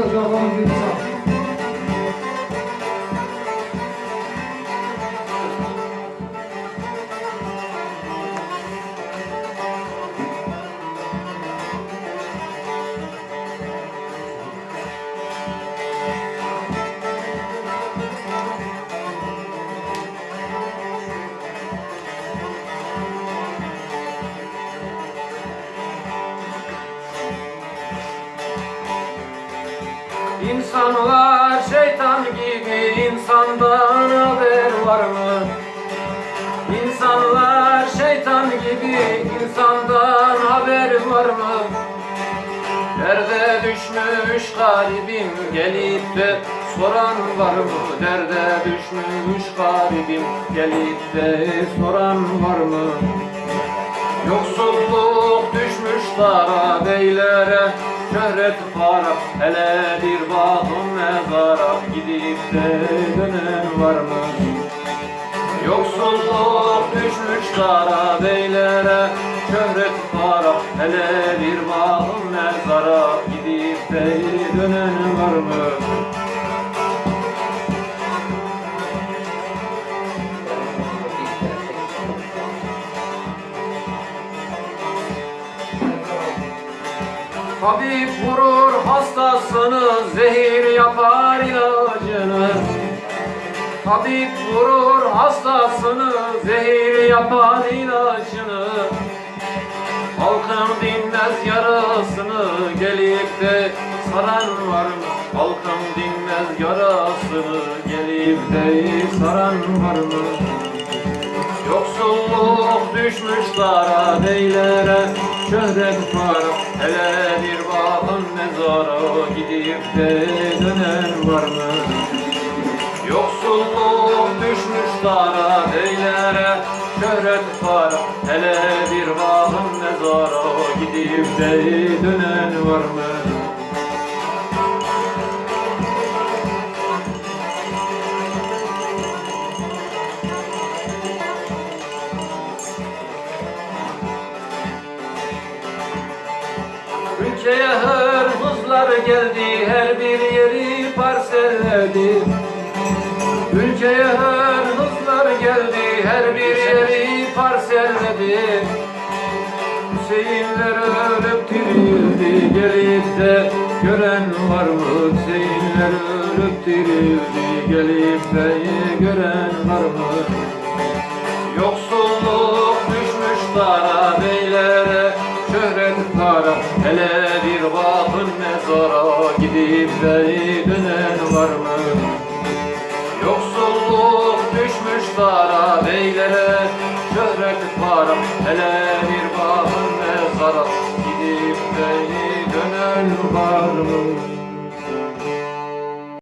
Muchas gracias, insan. İnsanlar şeytan gibi insandan haber var mı? İnsanlar şeytan gibi insandan haber var mı? Derde düşmüş garibim gelip de soran var mı? Derde düşmüş garibim gelip de soran var mı? Yoksulluk düşmüş dara beylere Şöhret para hele bir bakım mezara Gidip de dönen var mı? Yoksulluk düşmüş dara beylere Şöhret para hele bir bakım mezara Gidip de dönen var mı? Tabip vurur hastasını, zehir yapar ilacını. Tabip vurur hastasını, zehir yapar ilacını. Halkın dinmez yarasını, gelip de saran var mı? Halkın dinmez yarasını, gelip de saran var mı? Yoksulluk düşmüş dara beylere Şöhret para hele bir bakın mezara Gidip de dönen var mı? Yoksulluk düşmüş dara beylere Şöhret para hele bir bakın mezara Gidip de dönen var mı? Ülkeye hırsızlar geldi, her bir yeri parselledi. Ülkeye hırsızlar geldi, her bir yeri parselledi. Hüseyinler ölüp dirildi, gelip de gören var mı? Hüseyinler ölüp dirildi, gelip de gören var mı? Yoksulluk düşmüş dara Para hele bir bakın mezara Gidip de dönen var mı? Yoksulluk düşmüş dara beylere Şöhret para hele